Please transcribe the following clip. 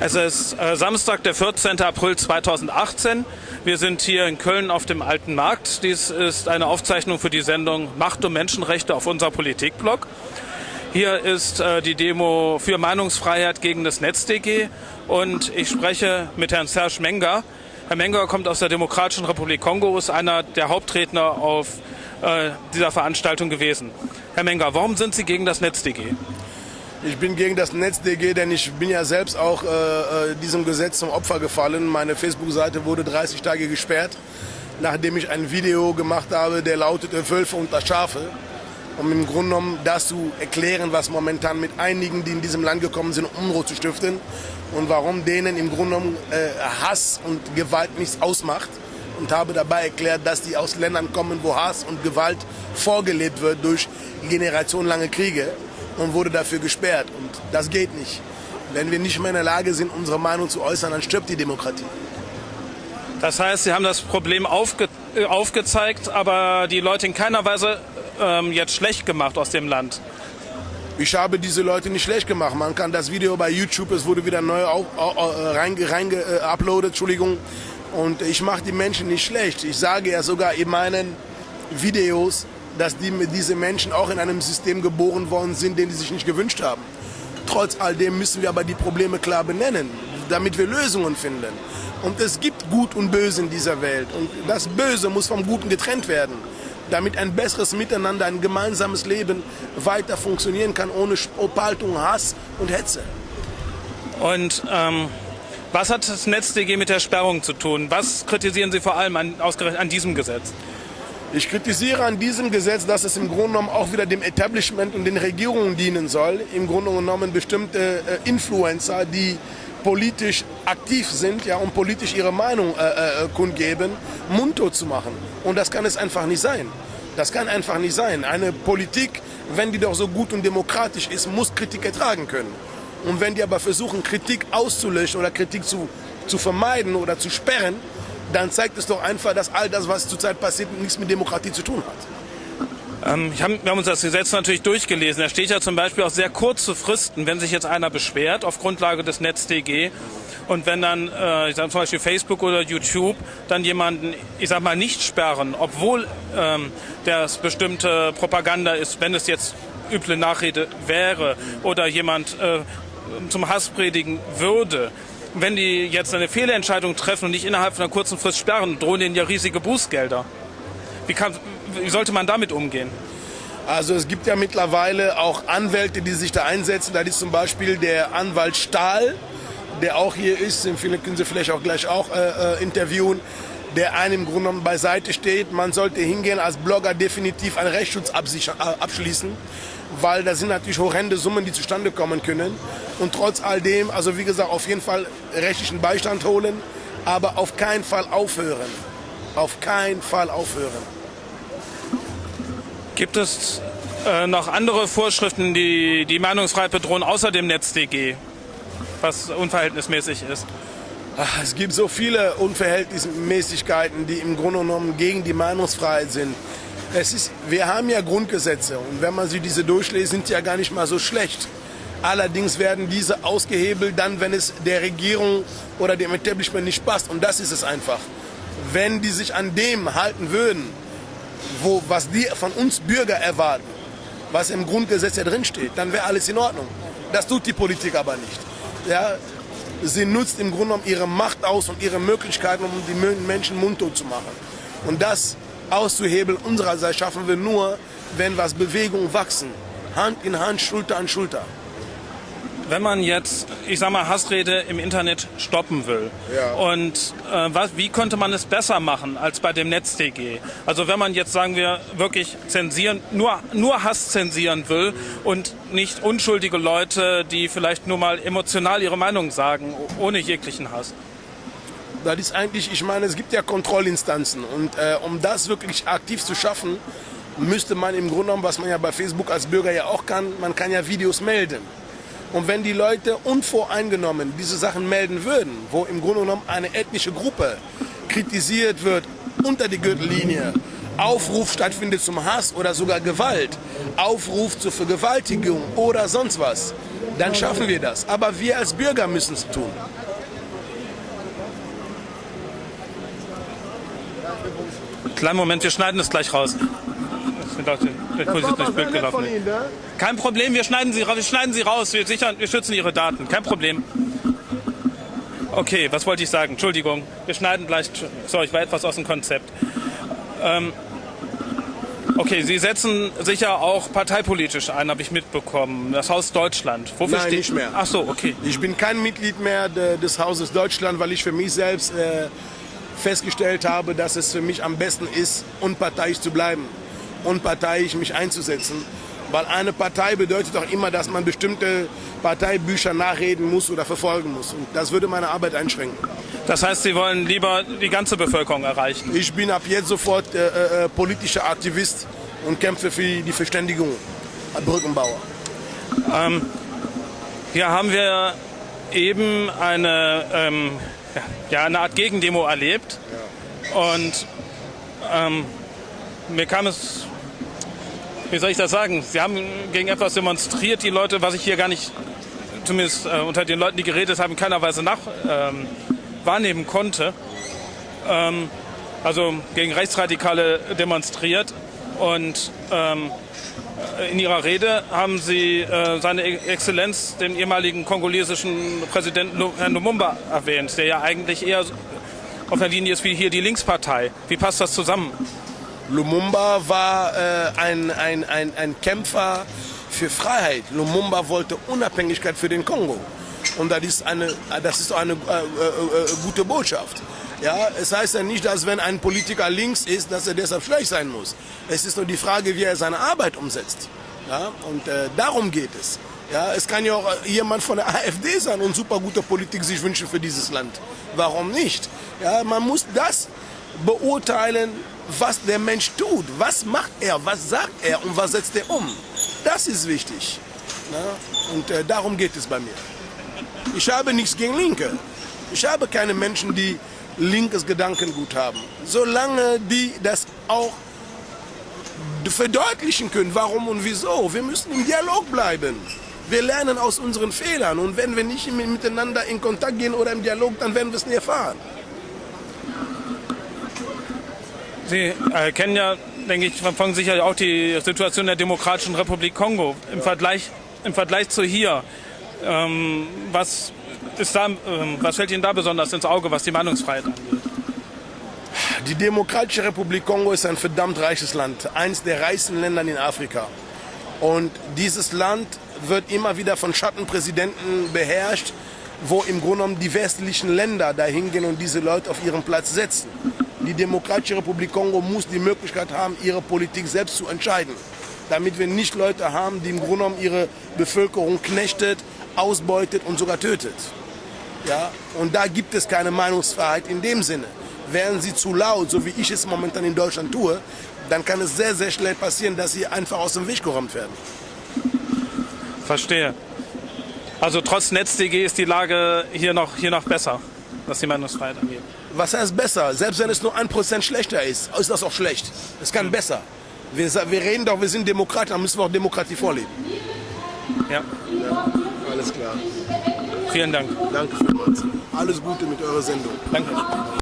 Es ist äh, Samstag, der 14. April 2018. Wir sind hier in Köln auf dem Alten Markt. Dies ist eine Aufzeichnung für die Sendung Macht und Menschenrechte auf unser Politikblog. Hier ist äh, die Demo für Meinungsfreiheit gegen das NetzDG und ich spreche mit Herrn Serge Menger. Herr Menger kommt aus der Demokratischen Republik Kongo, ist einer der Hauptredner auf äh, dieser Veranstaltung gewesen. Herr Menger, warum sind Sie gegen das NetzDG? Ich bin gegen das NetzDG, denn ich bin ja selbst auch äh, äh, diesem Gesetz zum Opfer gefallen. Meine Facebook-Seite wurde 30 Tage gesperrt, nachdem ich ein Video gemacht habe, der lautete Wölfe unter Schafe. Um im Grunde genommen das zu erklären, was momentan mit einigen, die in diesem Land gekommen sind, Unruhe zu stiften und warum denen im Grunde genommen äh, Hass und Gewalt nichts ausmacht. Und habe dabei erklärt, dass die aus Ländern kommen, wo Hass und Gewalt vorgelebt wird durch generationenlange Kriege und wurde dafür gesperrt. Und das geht nicht. Wenn wir nicht mehr in der Lage sind, unsere Meinung zu äußern, dann stirbt die Demokratie. Das heißt, Sie haben das Problem aufge äh, aufgezeigt, aber die Leute in keiner Weise ähm, jetzt schlecht gemacht aus dem Land. Ich habe diese Leute nicht schlecht gemacht. Man kann das Video bei YouTube, es wurde wieder neu auf, äh, rein, rein äh, Entschuldigung. Und ich mache die Menschen nicht schlecht. Ich sage ja sogar in meinen Videos, dass die, diese Menschen auch in einem System geboren worden sind, den sie sich nicht gewünscht haben. Trotz all dem müssen wir aber die Probleme klar benennen, damit wir Lösungen finden. Und es gibt Gut und Böse in dieser Welt. Und das Böse muss vom Guten getrennt werden, damit ein besseres Miteinander, ein gemeinsames Leben weiter funktionieren kann, ohne Spaltung, Hass und Hetze. Und ähm, was hat das NetzDG mit der Sperrung zu tun? Was kritisieren Sie vor allem an, an diesem Gesetz? Ich kritisiere an diesem Gesetz, dass es im Grunde genommen auch wieder dem Establishment und den Regierungen dienen soll. Im Grunde genommen bestimmte äh, Influencer, die politisch aktiv sind ja, und politisch ihre Meinung äh, äh, kundgeben, mundtot zu machen. Und das kann es einfach nicht sein. Das kann einfach nicht sein. Eine Politik, wenn die doch so gut und demokratisch ist, muss Kritik ertragen können. Und wenn die aber versuchen, Kritik auszulöschen oder Kritik zu, zu vermeiden oder zu sperren, dann zeigt es doch einfach, dass all das, was zurzeit passiert, nichts mit Demokratie zu tun hat. Ähm, hab, wir haben uns das Gesetz natürlich durchgelesen. Da steht ja zum Beispiel auch sehr kurze Fristen, wenn sich jetzt einer beschwert auf Grundlage des NetzDG und wenn dann äh, ich sag, zum Beispiel Facebook oder YouTube dann jemanden, ich sag mal, nicht sperren, obwohl ähm, das bestimmte Propaganda ist, wenn es jetzt üble Nachrede wäre oder jemand äh, zum Hass predigen würde, wenn die jetzt eine Fehlentscheidung treffen und nicht innerhalb von einer kurzen Frist sperren, drohen ihnen ja riesige Bußgelder. Wie, kann, wie sollte man damit umgehen? Also es gibt ja mittlerweile auch Anwälte, die sich da einsetzen. Da ist zum Beispiel der Anwalt Stahl, der auch hier ist, den können Sie vielleicht auch gleich auch äh, äh, interviewen, der einem im Grunde genommen beiseite steht. Man sollte hingehen als Blogger definitiv einen Rechtsschutz äh, abschließen weil da sind natürlich horrende Summen, die zustande kommen können. Und trotz all dem, also wie gesagt, auf jeden Fall rechtlichen Beistand holen, aber auf keinen Fall aufhören. Auf keinen Fall aufhören. Gibt es äh, noch andere Vorschriften, die die Meinungsfreiheit bedrohen, außer dem NetzDG, was unverhältnismäßig ist? Ach, es gibt so viele Unverhältnismäßigkeiten, die im Grunde genommen gegen die Meinungsfreiheit sind. Es ist, wir haben ja Grundgesetze und wenn man sie diese durchliest, sind sie ja gar nicht mal so schlecht. Allerdings werden diese ausgehebelt dann, wenn es der Regierung oder dem Establishment nicht passt. Und das ist es einfach. Wenn die sich an dem halten würden, wo, was die von uns Bürger erwarten, was im Grundgesetz ja drinsteht, dann wäre alles in Ordnung. Das tut die Politik aber nicht. Ja, sie nutzt im Grunde genommen ihre Macht aus und ihre Möglichkeiten, um die Menschen mundtot zu machen. Und das auszuhebeln unsererseits schaffen wir nur, wenn was Bewegungen wachsen. Hand in Hand, Schulter an Schulter. Wenn man jetzt, ich sag mal, Hassrede im Internet stoppen will, ja. und äh, was, wie könnte man es besser machen als bei dem NetzDG? Also wenn man jetzt, sagen wir, wirklich zensieren, nur, nur Hass zensieren will und nicht unschuldige Leute, die vielleicht nur mal emotional ihre Meinung sagen, ohne jeglichen Hass. Das ist eigentlich, ich meine, es gibt ja Kontrollinstanzen und äh, um das wirklich aktiv zu schaffen, müsste man im Grunde genommen, was man ja bei Facebook als Bürger ja auch kann, man kann ja Videos melden. Und wenn die Leute unvoreingenommen diese Sachen melden würden, wo im Grunde genommen eine ethnische Gruppe kritisiert wird unter die Gürtellinie, Aufruf stattfindet zum Hass oder sogar Gewalt, Aufruf zur Vergewaltigung oder sonst was, dann schaffen wir das. Aber wir als Bürger müssen es tun. Kleinen Moment, wir schneiden das gleich raus. Doch die, der Kurs ist durchs Bild gelaufen. ne? Kein Problem, wir schneiden sie, wir schneiden sie raus. Wir, sichern, wir schützen Ihre Daten. Kein Problem. Okay, was wollte ich sagen? Entschuldigung, wir schneiden gleich. Sorry, ich war etwas aus dem Konzept. Ähm, okay, Sie setzen sich ja auch parteipolitisch ein, habe ich mitbekommen. Das Haus Deutschland. Wofür Nein, nicht mehr. Ach so, okay. Ich bin kein Mitglied mehr de, des Hauses Deutschland, weil ich für mich selbst äh, festgestellt habe, dass es für mich am besten ist, unparteiisch zu bleiben, unparteiisch mich einzusetzen. Weil eine Partei bedeutet auch immer, dass man bestimmte Parteibücher nachreden muss oder verfolgen muss. Und das würde meine Arbeit einschränken. Das heißt, Sie wollen lieber die ganze Bevölkerung erreichen. Ich bin ab jetzt sofort äh, äh, politischer Aktivist und kämpfe für die Verständigung als Brückenbauer. Hier haben wir eben eine, ähm, ja, eine Art Gegendemo erlebt. Und ähm, mir kam es, wie soll ich das sagen, sie haben gegen etwas demonstriert, die Leute, was ich hier gar nicht, zumindest äh, unter den Leuten, die geredet haben, in keiner Weise nach, ähm, wahrnehmen konnte. Ähm, also gegen Rechtsradikale demonstriert. Und ähm, in Ihrer Rede haben Sie äh, seine Exzellenz, den ehemaligen kongolesischen Präsidenten Herrn Lumumba erwähnt, der ja eigentlich eher auf der Linie ist wie hier die Linkspartei. Wie passt das zusammen? Lumumba war äh, ein, ein, ein, ein Kämpfer für Freiheit. Lumumba wollte Unabhängigkeit für den Kongo. Und das ist eine, das ist eine äh, äh, äh, gute Botschaft. Ja, es heißt ja nicht, dass wenn ein Politiker links ist, dass er deshalb schlecht sein muss. Es ist nur die Frage, wie er seine Arbeit umsetzt. Ja, und äh, darum geht es. Ja, es kann ja auch äh, jemand von der AfD sein und super gute Politik sich wünschen für dieses Land. Warum nicht? Ja, man muss das beurteilen, was der Mensch tut. Was macht er, was sagt er und was setzt er um. Das ist wichtig. Ja, und äh, darum geht es bei mir. Ich habe nichts gegen Linke. Ich habe keine Menschen, die linkes Gedankengut haben. Solange die das auch verdeutlichen können, warum und wieso. Wir müssen im Dialog bleiben. Wir lernen aus unseren Fehlern und wenn wir nicht miteinander in Kontakt gehen oder im Dialog, dann werden wir es nie erfahren. Sie äh, kennen ja, denke ich, verfolgen sicher auch die Situation der Demokratischen Republik Kongo im Vergleich, im Vergleich zu hier. Ähm, was, ist da, ähm, was fällt Ihnen da besonders ins Auge, was die Meinungsfreiheit angeht? Die Demokratische Republik Kongo ist ein verdammt reiches Land, eines der reichsten Länder in Afrika. Und dieses Land wird immer wieder von Schattenpräsidenten beherrscht, wo im Grunde genommen die westlichen Länder dahin gehen und diese Leute auf ihren Platz setzen. Die Demokratische Republik Kongo muss die Möglichkeit haben, ihre Politik selbst zu entscheiden. Damit wir nicht Leute haben, die im Grunde genommen ihre Bevölkerung knechtet, ausbeutet und sogar tötet. Ja? Und da gibt es keine Meinungsfreiheit in dem Sinne. Wären sie zu laut, so wie ich es momentan in Deutschland tue, dann kann es sehr, sehr schnell passieren, dass sie einfach aus dem Weg geräumt werden. Verstehe. Also trotz NetzDG ist die Lage hier noch, hier noch besser, was die Meinungsfreiheit angeht. Was heißt besser? Selbst wenn es nur ein Prozent schlechter ist, ist das auch schlecht. Es kann besser. Wir, wir reden doch, wir sind Demokraten, dann müssen wir auch Demokratie vorleben. Ja, Alles klar. vielen Dank. Danke vielmals. Alles Gute mit eurer Sendung. Danke.